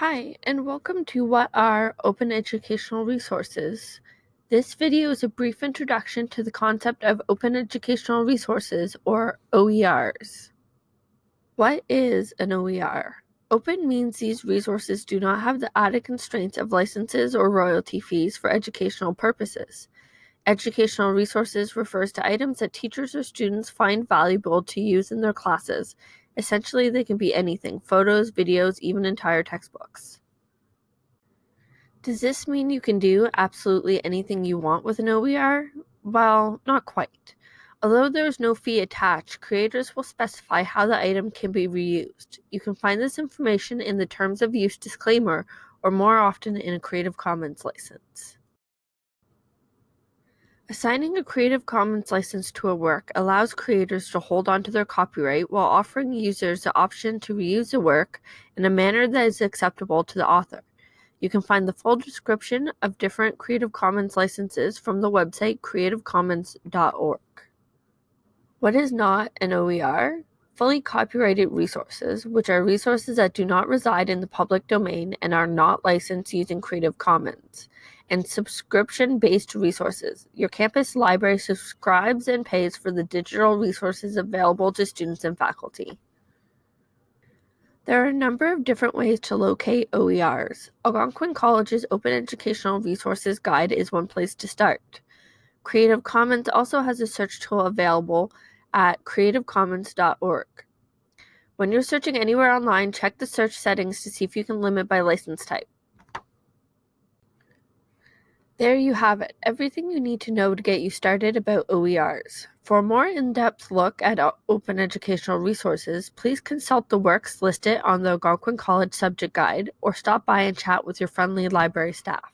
Hi, and welcome to What Are Open Educational Resources? This video is a brief introduction to the concept of Open Educational Resources, or OERs. What is an OER? Open means these resources do not have the added constraints of licenses or royalty fees for educational purposes. Educational resources refers to items that teachers or students find valuable to use in their classes Essentially, they can be anything photos, videos, even entire textbooks. Does this mean you can do absolutely anything you want with an OER? Well, not quite. Although there is no fee attached, creators will specify how the item can be reused. You can find this information in the Terms of Use disclaimer or more often in a Creative Commons license. Assigning a Creative Commons license to a work allows creators to hold onto their copyright while offering users the option to reuse the work in a manner that is acceptable to the author. You can find the full description of different Creative Commons licenses from the website creativecommons.org. What is not an OER? Fully copyrighted resources, which are resources that do not reside in the public domain and are not licensed using Creative Commons, and subscription based resources. Your campus library subscribes and pays for the digital resources available to students and faculty. There are a number of different ways to locate OERs. Algonquin College's Open Educational Resources Guide is one place to start. Creative Commons also has a search tool available at creativecommons.org. When you're searching anywhere online, check the search settings to see if you can limit by license type. There you have it, everything you need to know to get you started about OERs. For a more in-depth look at uh, open educational resources, please consult the works listed on the Algonquin College Subject Guide or stop by and chat with your friendly library staff.